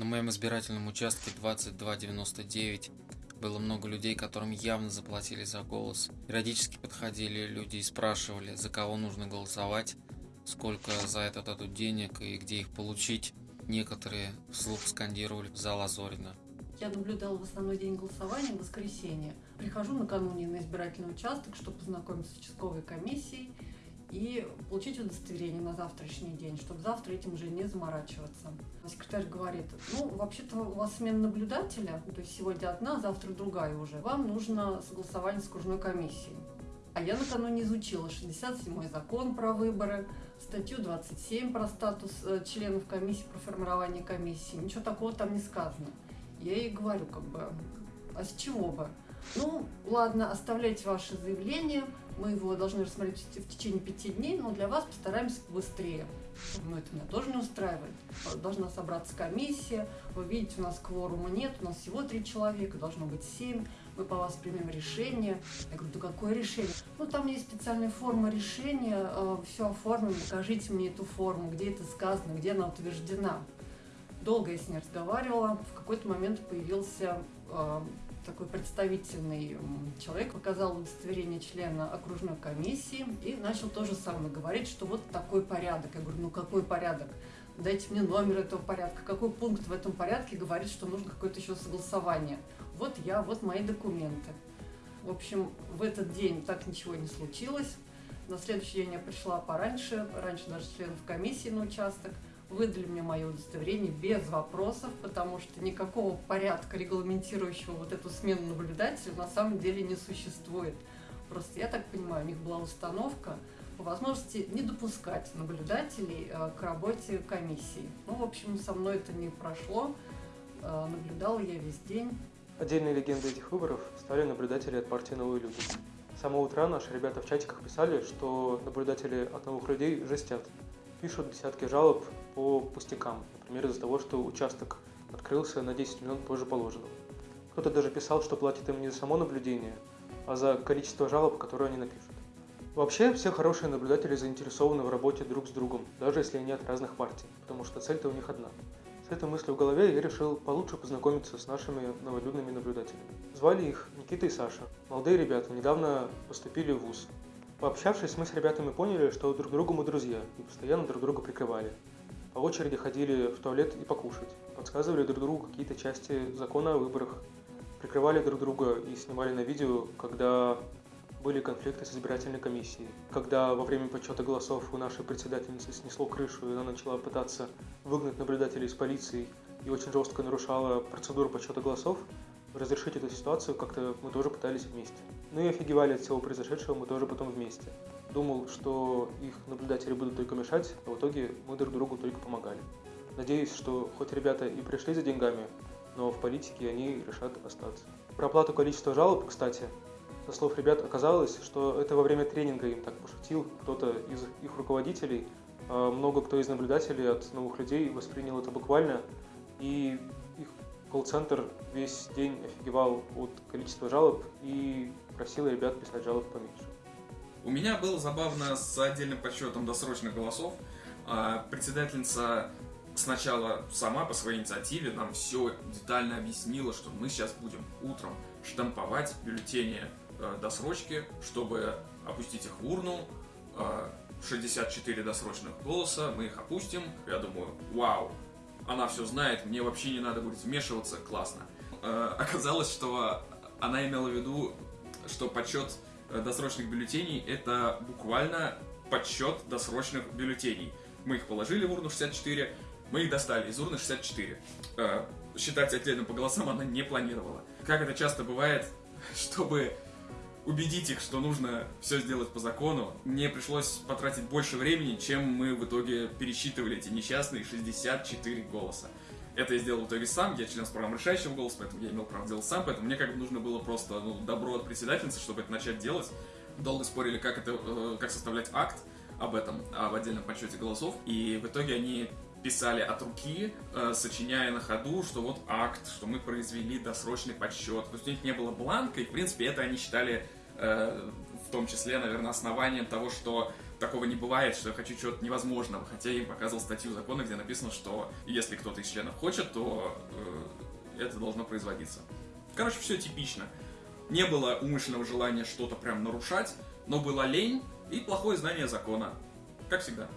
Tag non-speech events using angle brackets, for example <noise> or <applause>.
На моем избирательном участке 2299 было много людей, которым явно заплатили за голос. Периодически подходили люди и спрашивали, за кого нужно голосовать, сколько за это дадут денег и где их получить. Некоторые вслух скандировали в зал Азорина. Я наблюдала в основной день голосования, в воскресенье. Прихожу накануне на избирательный участок, чтобы познакомиться с участковой комиссией и получить удостоверение на завтрашний день, чтобы завтра этим уже не заморачиваться. Секретарь говорит, ну, вообще-то у вас смена наблюдателя, то есть сегодня одна, завтра другая уже. Вам нужно согласование с окружной комиссией. А я накануне изучила 67-й закон про выборы, статью 27 про статус э, членов комиссии, про формирование комиссии. Ничего такого там не сказано. Я ей говорю, как бы, а с чего бы? Ну, ладно, оставляйте ваше заявление, мы его должны рассмотреть в течение пяти дней, но для вас постараемся быстрее. Ну, это меня тоже не устраивает. Должна собраться комиссия. Вы видите, у нас кворума нет, у нас всего три человека, должно быть семь. Мы по вас примем решение. Я говорю, да какое решение? Ну, там есть специальная форма решения, э, все оформлено, покажите мне эту форму, где это сказано, где она утверждена. Долго я с ней разговаривала. В какой-то момент появился э, такой представительный человек, показал удостоверение члена окружной комиссии и начал то же самое говорить, что вот такой порядок. Я говорю, ну какой порядок? Дайте мне номер этого порядка. Какой пункт в этом порядке говорит, что нужно какое-то еще согласование? Вот я, вот мои документы. В общем, в этот день так ничего не случилось. На следующий день я пришла пораньше, раньше даже членов комиссии на участок – выдали мне мое удостоверение без вопросов, потому что никакого порядка, регламентирующего вот эту смену наблюдателя, на самом деле не существует. Просто, я так понимаю, у них была установка по возможности не допускать наблюдателей э, к работе комиссии. Ну, в общем, со мной это не прошло. Э, наблюдала я весь день. Отдельной легендой этих выборов стали наблюдатели от партии «Новые люди». С самого утра наши ребята в чатиках писали, что наблюдатели от новых людей жестят пишут десятки жалоб по пустякам, например, из-за того, что участок открылся на 10 минут позже положенного. Кто-то даже писал, что платит им не за само наблюдение, а за количество жалоб, которые они напишут. Вообще, все хорошие наблюдатели заинтересованы в работе друг с другом, даже если они от разных партий, потому что цель-то у них одна. С этой мыслью в голове я решил получше познакомиться с нашими новолюдными наблюдателями. Звали их Никита и Саша. Молодые ребята недавно поступили в ВУЗ, Пообщавшись, мы с ребятами поняли, что друг другу мы друзья и постоянно друг друга прикрывали. По очереди ходили в туалет и покушать, подсказывали друг другу какие-то части закона о выборах, прикрывали друг друга и снимали на видео, когда были конфликты с избирательной комиссией. Когда во время подсчета голосов у нашей председательницы снесло крышу, и она начала пытаться выгнать наблюдателей из полиции и очень жестко нарушала процедуру подсчета голосов, разрешить эту ситуацию как-то мы тоже пытались вместе. Ну и офигевали от всего произошедшего мы тоже потом вместе. Думал, что их наблюдатели будут только мешать, а в итоге мы друг другу только помогали. Надеюсь, что хоть ребята и пришли за деньгами, но в политике они решат остаться. Про оплату количества жалоб, кстати, со слов ребят оказалось, что это во время тренинга им так пошутил кто-то из их руководителей. А много кто из наблюдателей от новых людей воспринял это буквально, и их колл-центр весь день офигевал от количества жалоб и просил ребят писать жалоб поменьше. У меня было забавно с отдельным подсчетом досрочных голосов. А, председательница сначала сама по своей инициативе нам все детально объяснила, что мы сейчас будем утром штамповать бюллетени э, досрочки, чтобы опустить их в урну. 64 а, досрочных голоса, мы их опустим. Я думаю, вау, она все знает, мне вообще не надо будет вмешиваться, классно. Э, оказалось, что она имела в виду, что подсчет э, досрочных бюллетеней это буквально подсчет досрочных бюллетеней. Мы их положили в урну 64, мы их достали из урны 64. Э, считать отдельно по голосам она не планировала. Как это часто бывает, <laughs> чтобы убедить их, что нужно все сделать по закону, мне пришлось потратить больше времени, чем мы в итоге пересчитывали эти несчастные 64 голоса. Это я сделал в итоге сам, я член правом решающего голоса, поэтому я имел право делать сам, поэтому мне как бы нужно было просто ну, добро от председательницы, чтобы это начать делать. Долго спорили, как, это, э, как составлять акт об этом, об отдельном подсчете голосов, и в итоге они писали от руки, э, сочиняя на ходу, что вот акт, что мы произвели досрочный подсчет. То есть у них не было бланка, и в принципе это они считали э, в том числе, наверное, основанием того, что такого не бывает, что я хочу чего-то невозможного. Хотя я им показывал статью закона, где написано, что если кто-то из членов хочет, то э, это должно производиться. Короче, все типично. Не было умышленного желания что-то прям нарушать, но была лень и плохое знание закона. Как всегда.